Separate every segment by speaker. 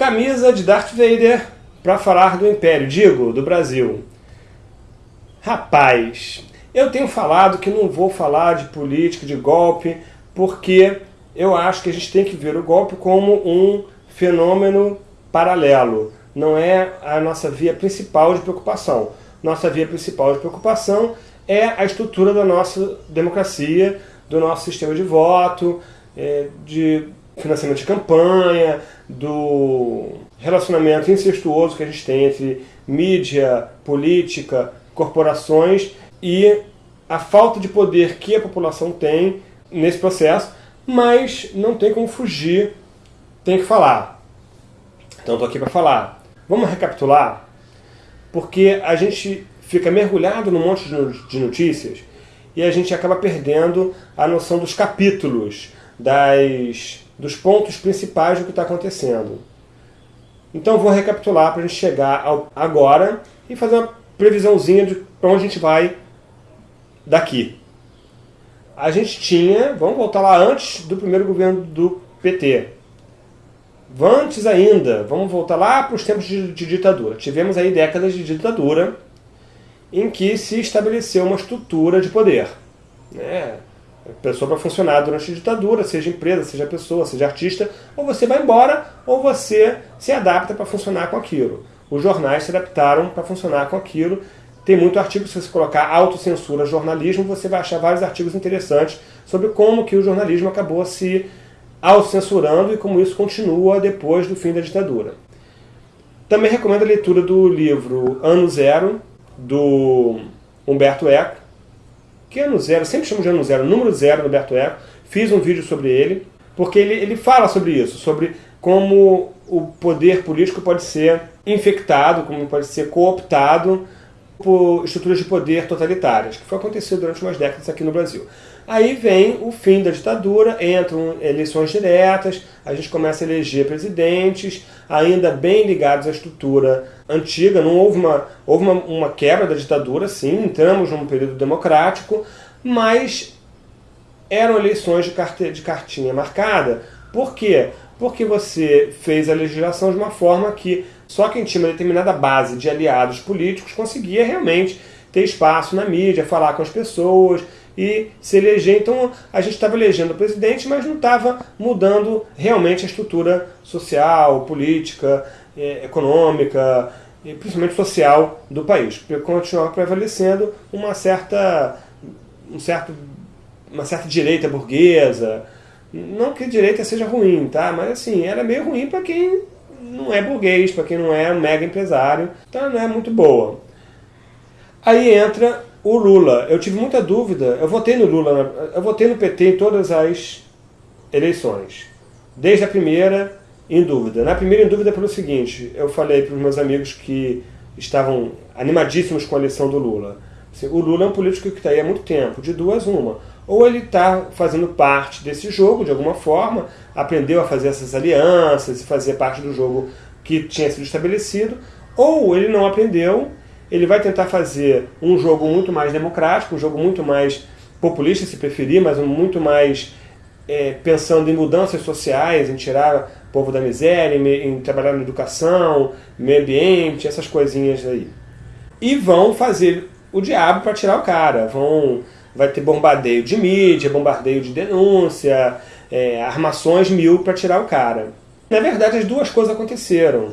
Speaker 1: Camisa de Darth Vader para falar do Império, digo, do Brasil. Rapaz, eu tenho falado que não vou falar de política, de golpe, porque eu acho que a gente tem que ver o golpe como um fenômeno paralelo. Não é a nossa via principal de preocupação. Nossa via principal de preocupação é a estrutura da nossa democracia, do nosso sistema de voto, é, de financiamento de campanha, do relacionamento incestuoso que a gente tem entre mídia, política, corporações e a falta de poder que a população tem nesse processo, mas não tem como fugir, tem que falar. Então estou aqui para falar. Vamos recapitular? Porque a gente fica mergulhado num monte de notícias e a gente acaba perdendo a noção dos capítulos, das dos pontos principais do que está acontecendo. Então vou recapitular para a gente chegar ao agora e fazer uma previsãozinha de para onde a gente vai daqui. A gente tinha, vamos voltar lá antes do primeiro governo do PT. Antes ainda, vamos voltar lá para os tempos de, de ditadura. Tivemos aí décadas de ditadura em que se estabeleceu uma estrutura de poder. Né? Pessoa para funcionar durante a ditadura, seja empresa, seja pessoa, seja artista, ou você vai embora, ou você se adapta para funcionar com aquilo. Os jornais se adaptaram para funcionar com aquilo. Tem muito artigo, se você colocar autocensura jornalismo, você vai achar vários artigos interessantes sobre como que o jornalismo acabou se autocensurando e como isso continua depois do fim da ditadura. Também recomendo a leitura do livro Ano Zero, do Humberto Eco, que ano zero, sempre chamo de ano zero, número zero do Alberto Eco, fiz um vídeo sobre ele, porque ele, ele fala sobre isso, sobre como o poder político pode ser infectado, como pode ser cooptado por estruturas de poder totalitárias, que foi acontecido durante umas décadas aqui no Brasil. Aí vem o fim da ditadura, entram eleições diretas, a gente começa a eleger presidentes, ainda bem ligados à estrutura antiga, não houve uma, houve uma, uma quebra da ditadura, sim, entramos num período democrático, mas eram eleições de, carte, de cartinha marcada. Por quê? Porque você fez a legislação de uma forma que só quem tinha uma determinada base de aliados políticos conseguia realmente ter espaço na mídia, falar com as pessoas, e se eleger. Então a gente estava elegendo o presidente, mas não estava mudando realmente a estrutura social, política, eh, econômica, e principalmente social do país. Continuava prevalecendo uma certa, um certo, uma certa direita burguesa. Não que direita seja ruim, tá? mas assim, era meio ruim para quem não é burguês, para quem não é um mega empresário, então não é muito boa. Aí entra o Lula, eu tive muita dúvida, eu votei no Lula, eu votei no PT em todas as eleições. Desde a primeira, em dúvida. Na primeira, em dúvida pelo seguinte, eu falei para os meus amigos que estavam animadíssimos com a eleição do Lula. Assim, o Lula é um político que está aí há muito tempo, de duas uma. Ou ele está fazendo parte desse jogo, de alguma forma, aprendeu a fazer essas alianças e fazer parte do jogo que tinha sido estabelecido, ou ele não aprendeu ele vai tentar fazer um jogo muito mais democrático, um jogo muito mais populista, se preferir, mas um muito mais é, pensando em mudanças sociais, em tirar o povo da miséria, em, em trabalhar na educação, meio ambiente, essas coisinhas aí. E vão fazer o diabo para tirar o cara. Vão, vai ter bombardeio de mídia, bombardeio de denúncia, é, armações mil para tirar o cara. Na verdade, as duas coisas aconteceram.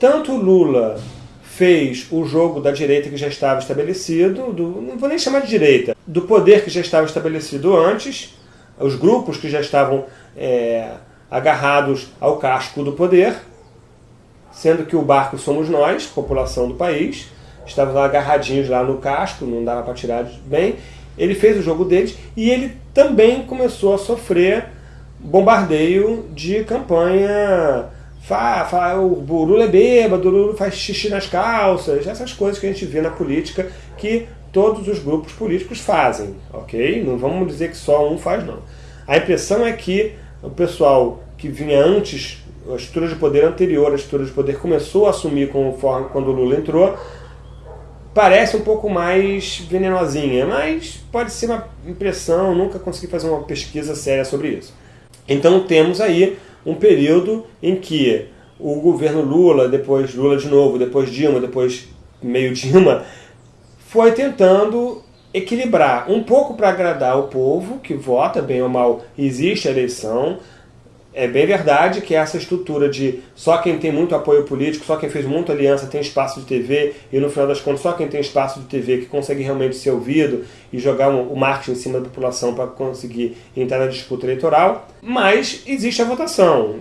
Speaker 1: Tanto Lula fez o jogo da direita que já estava estabelecido, do, não vou nem chamar de direita, do poder que já estava estabelecido antes, os grupos que já estavam é, agarrados ao casco do poder, sendo que o barco somos nós, população do país, estávamos agarradinhos lá no casco, não dava para tirar bem. Ele fez o jogo deles e ele também começou a sofrer bombardeio de campanha Fá, o Lula é bêbado, o Lula faz xixi nas calças, essas coisas que a gente vê na política que todos os grupos políticos fazem, ok? Não vamos dizer que só um faz, não. A impressão é que o pessoal que vinha antes, a estrutura de poder anterior, a estrutura de poder começou a assumir conforme quando o Lula entrou, parece um pouco mais venenosinha, mas pode ser uma impressão, nunca consegui fazer uma pesquisa séria sobre isso. Então temos aí um período em que o governo Lula, depois Lula de novo, depois Dilma, depois meio Dilma, foi tentando equilibrar um pouco para agradar o povo que vota, bem ou mal, existe a eleição, é bem verdade que essa estrutura de só quem tem muito apoio político, só quem fez muita aliança tem espaço de TV, e no final das contas só quem tem espaço de TV que consegue realmente ser ouvido e jogar o marketing em cima da população para conseguir entrar na disputa eleitoral. Mas existe a votação.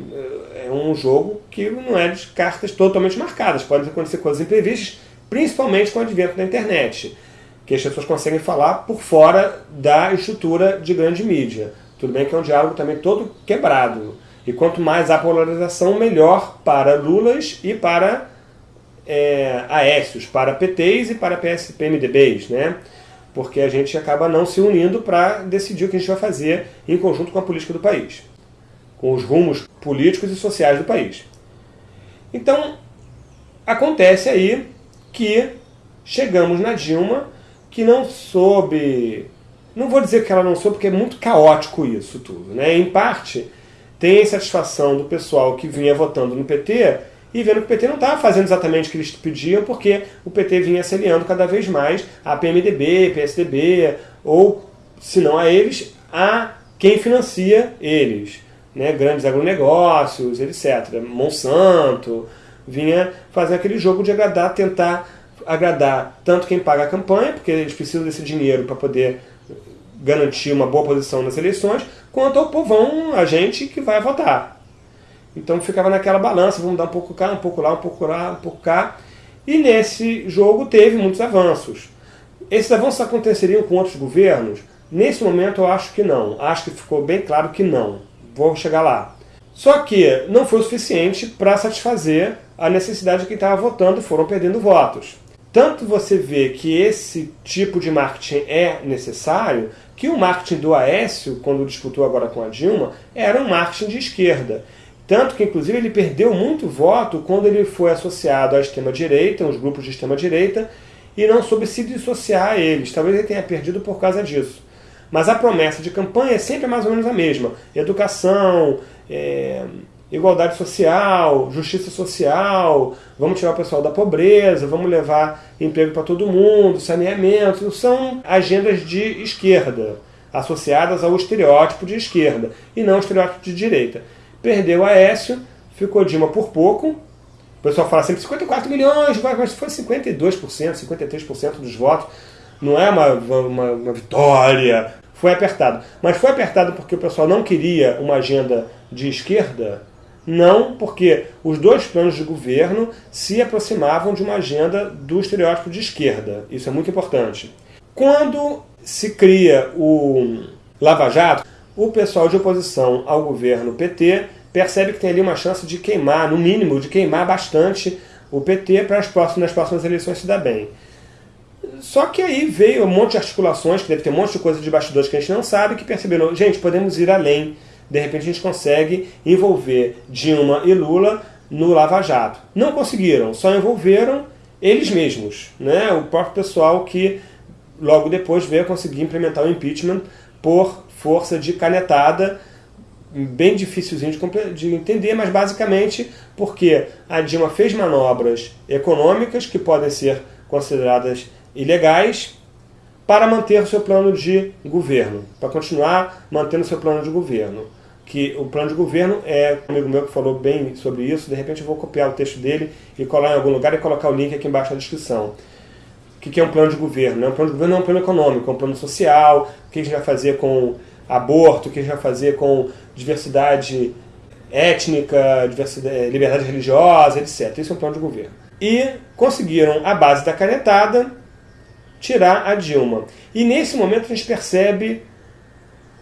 Speaker 1: É um jogo que não é de cartas totalmente marcadas. Podem acontecer coisas imprevistas, principalmente com o advento da internet, que as pessoas conseguem falar por fora da estrutura de grande mídia. Tudo bem que é um diálogo também todo quebrado. E quanto mais há polarização, melhor para Lulas e para é, Aécios, para PTs e para PS, PMDBs, né? Porque a gente acaba não se unindo para decidir o que a gente vai fazer em conjunto com a política do país, com os rumos políticos e sociais do país. Então, acontece aí que chegamos na Dilma, que não soube não vou dizer que ela não soube, porque é muito caótico isso tudo. Né? Em parte, tem a insatisfação do pessoal que vinha votando no PT e vendo que o PT não estava fazendo exatamente o que eles pediam, porque o PT vinha se aliando cada vez mais a PMDB, PSDB, ou, se não a eles, a quem financia eles. Né? Grandes agronegócios, etc. Monsanto, vinha fazer aquele jogo de agradar, tentar agradar tanto quem paga a campanha, porque eles precisam desse dinheiro para poder garantir uma boa posição nas eleições, quanto ao povão, a gente que vai votar. Então ficava naquela balança, vamos dar um pouco cá, um pouco lá, um pouco lá, um pouco cá. E nesse jogo teve muitos avanços. Esses avanços aconteceriam com outros governos? Nesse momento eu acho que não. Acho que ficou bem claro que não. Vou chegar lá. Só que não foi o suficiente para satisfazer a necessidade de quem estava votando, foram perdendo votos. Tanto você vê que esse tipo de marketing é necessário, que o marketing do Aécio, quando disputou agora com a Dilma, era um marketing de esquerda. Tanto que, inclusive, ele perdeu muito voto quando ele foi associado à extrema-direita, uns grupos de extrema-direita, e não soube se dissociar a eles. Talvez ele tenha perdido por causa disso. Mas a promessa de campanha é sempre mais ou menos a mesma. Educação, é, igualdade social, justiça social, vamos tirar o pessoal da pobreza, vamos levar emprego para todo mundo, saneamento, são agendas de esquerda, associadas ao estereótipo de esquerda, e não ao estereótipo de direita. Perdeu a Aécio, ficou Dilma por pouco, o pessoal fala sempre 54 milhões, mas foi 52%, 53% dos votos, não é uma, uma, uma vitória, foi apertado. Mas foi apertado porque o pessoal não queria uma agenda de esquerda, não, porque os dois planos de governo se aproximavam de uma agenda do estereótipo de esquerda. Isso é muito importante. Quando se cria o Lava Jato, o pessoal de oposição ao governo PT percebe que tem ali uma chance de queimar, no mínimo, de queimar bastante o PT para as próximas, nas próximas eleições se dar bem. Só que aí veio um monte de articulações, que deve ter um monte de coisa de bastidores que a gente não sabe, que perceberam, gente, podemos ir além de repente a gente consegue envolver Dilma e Lula no Lava Jato. Não conseguiram, só envolveram eles mesmos, né? o próprio pessoal que logo depois veio conseguir implementar o impeachment por força de canetada, bem dificilzinho de, de entender, mas basicamente porque a Dilma fez manobras econômicas que podem ser consideradas ilegais para manter o seu plano de governo, para continuar mantendo o seu plano de governo que o plano de governo é um amigo meu que falou bem sobre isso, de repente eu vou copiar o texto dele e colar em algum lugar e colocar o link aqui embaixo na descrição. O que é um plano de governo? Um plano de governo não é um plano econômico, é um plano social, o que a gente vai fazer com aborto, o que a gente vai fazer com diversidade étnica, diversidade, eh, liberdade religiosa, etc. Isso é um plano de governo. E conseguiram, à base da canetada, tirar a Dilma. E nesse momento a gente percebe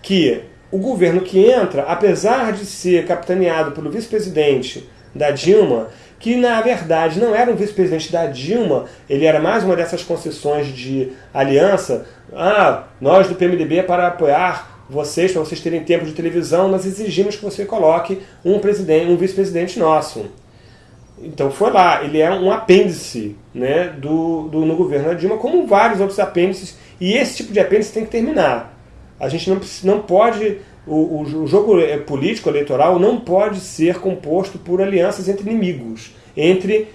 Speaker 1: que o governo que entra, apesar de ser capitaneado pelo vice-presidente da Dilma, que na verdade não era um vice-presidente da Dilma, ele era mais uma dessas concessões de aliança. Ah, nós do PMDB para apoiar vocês, para vocês terem tempo de televisão, nós exigimos que você coloque um presidente, um vice-presidente nosso. Então foi lá, ele é um apêndice né, do, do, no governo da Dilma, como vários outros apêndices, e esse tipo de apêndice tem que terminar. A gente não, não pode o, o, jogo político eleitoral não pode ser composto por alianças entre inimigos, entre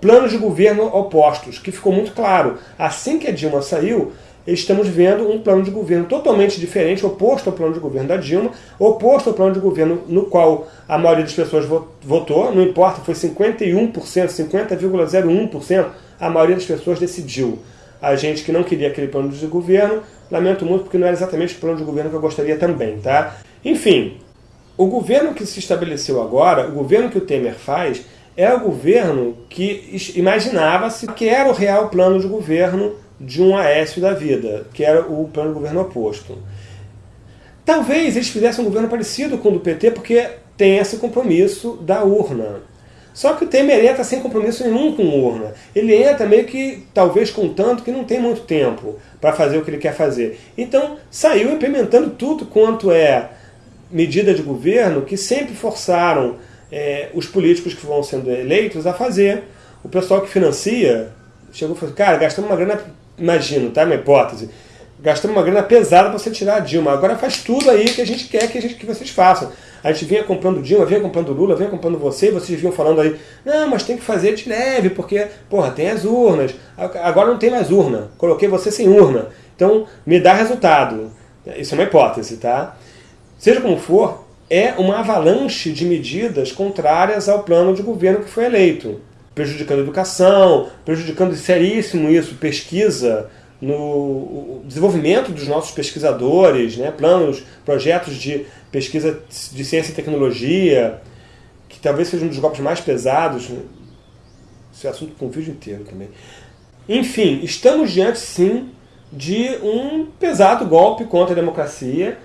Speaker 1: planos de governo opostos, que ficou muito claro. Assim que a Dilma saiu, estamos vendo um plano de governo totalmente diferente, oposto ao plano de governo da Dilma, oposto ao plano de governo no qual a maioria das pessoas votou, não importa, foi 51%, 50,01%, a maioria das pessoas decidiu. A gente que não queria aquele plano de governo Lamento muito porque não era exatamente o plano de governo que eu gostaria também, tá? Enfim, o governo que se estabeleceu agora, o governo que o Temer faz, é o governo que imaginava-se que era o real plano de governo de um Aécio da vida, que era o plano de governo oposto. Talvez eles fizessem um governo parecido com o do PT, porque tem esse compromisso da urna. Só que o Temer entra sem compromisso nenhum com urna. Ele entra meio que, talvez contando que não tem muito tempo para fazer o que ele quer fazer. Então, saiu implementando tudo quanto é medida de governo que sempre forçaram é, os políticos que vão sendo eleitos a fazer. O pessoal que financia chegou e falou, cara, gastamos uma grana, imagino, tá? Uma hipótese, gastamos uma grana pesada para você tirar a Dilma. Agora faz tudo aí que a gente quer que, a gente, que vocês façam. A gente vinha comprando Dilma, vinha comprando Lula, vinha comprando você, e vocês vinham falando aí, não, mas tem que fazer de leve, porque, porra, tem as urnas. Agora não tem mais urna. Coloquei você sem urna. Então, me dá resultado. Isso é uma hipótese, tá? Seja como for, é uma avalanche de medidas contrárias ao plano de governo que foi eleito. Prejudicando a educação, prejudicando seríssimo isso, pesquisa, no desenvolvimento dos nossos pesquisadores, né, planos, projetos de pesquisa de ciência e tecnologia, que talvez seja um dos golpes mais pesados. Né? Esse assunto com o vídeo inteiro também. Enfim, estamos diante sim de um pesado golpe contra a democracia,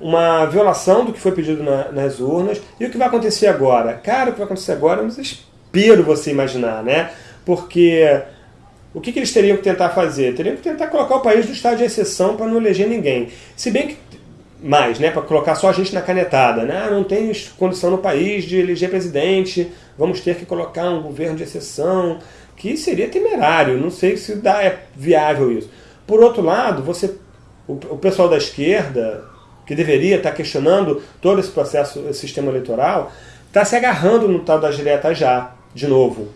Speaker 1: uma violação do que foi pedido na, nas urnas. E o que vai acontecer agora? Cara, o que vai acontecer agora é um desespero você imaginar, né? Porque o que, que, eles teriam que tentar fazer? Teriam que tentar colocar o país no estado de exceção para não eleger ninguém. Se bem que mais, né, para colocar só a gente na canetada, né? Ah, não tem condição no país de eleger presidente, vamos ter que colocar um governo de exceção, que seria temerário, não sei se dá, é viável isso. Por outro lado, você, o, o pessoal da esquerda, que deveria estar questionando todo esse processo, esse sistema eleitoral, está se agarrando no tal das diretas já, de novo.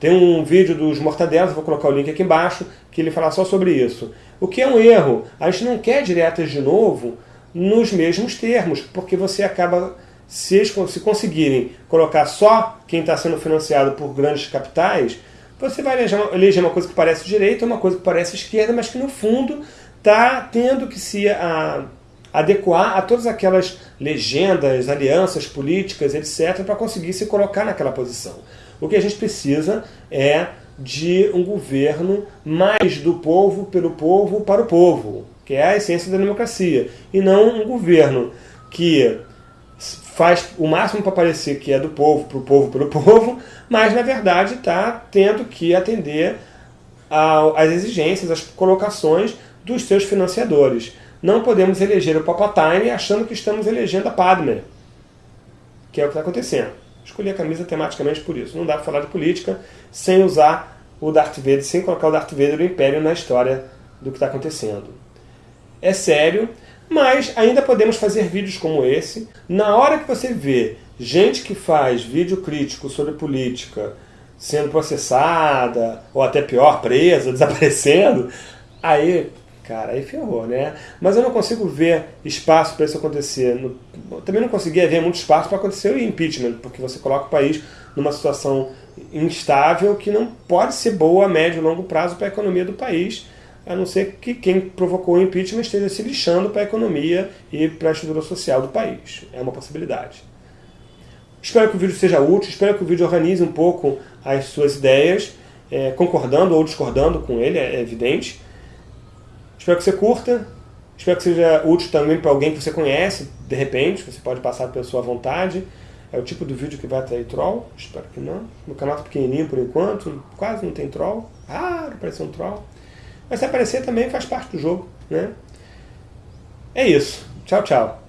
Speaker 1: Tem um vídeo dos Mortadelas, vou colocar o link aqui embaixo, que ele fala só sobre isso. O que é um erro. A gente não quer diretas de novo nos mesmos termos, porque você acaba, se, se conseguirem colocar só quem está sendo financiado por grandes capitais, você vai eleger uma coisa que parece direita, uma coisa que parece esquerda, mas que no fundo está tendo que se a, adequar a todas aquelas legendas, alianças políticas, etc., para conseguir se colocar naquela posição. O que a gente precisa é de um governo mais do povo, pelo povo, para o povo, que é a essência da democracia, e não um governo que faz o máximo para parecer que é do povo, para o povo, pelo povo, mas na verdade está tendo que atender às exigências, às colocações dos seus financiadores. Não podemos eleger o Palpatine achando que estamos elegendo a Padme, que é o que está acontecendo. Escolhi a camisa tematicamente por isso. Não dá para falar de política sem usar o Darth Vader, sem colocar o Darth Vader do Império na história do que está acontecendo. É sério, mas ainda podemos fazer vídeos como esse. Na hora que você vê gente que faz vídeo crítico sobre política sendo processada, ou até pior, presa, desaparecendo, aí cara, aí ferrou, né? Mas eu não consigo ver espaço para isso acontecer. No, também não conseguia ver muito espaço para acontecer o impeachment, porque você coloca o país numa situação instável que não pode ser boa a médio e longo prazo para a economia do país, a não ser que quem provocou o impeachment esteja se lixando para a economia e para a estrutura social do país. É uma possibilidade. Espero que o vídeo seja útil, espero que o vídeo organize um pouco as suas ideias, é, concordando ou discordando com ele, é evidente. Espero que você curta. Espero que seja útil também para alguém que você conhece, de repente. Você pode passar pela sua vontade. É o tipo do vídeo que vai atrair troll? Espero que não. Meu canal está pequenininho por enquanto, quase não tem troll. Raro aparecer um troll. Mas se aparecer também faz parte do jogo, né? É isso. Tchau, tchau.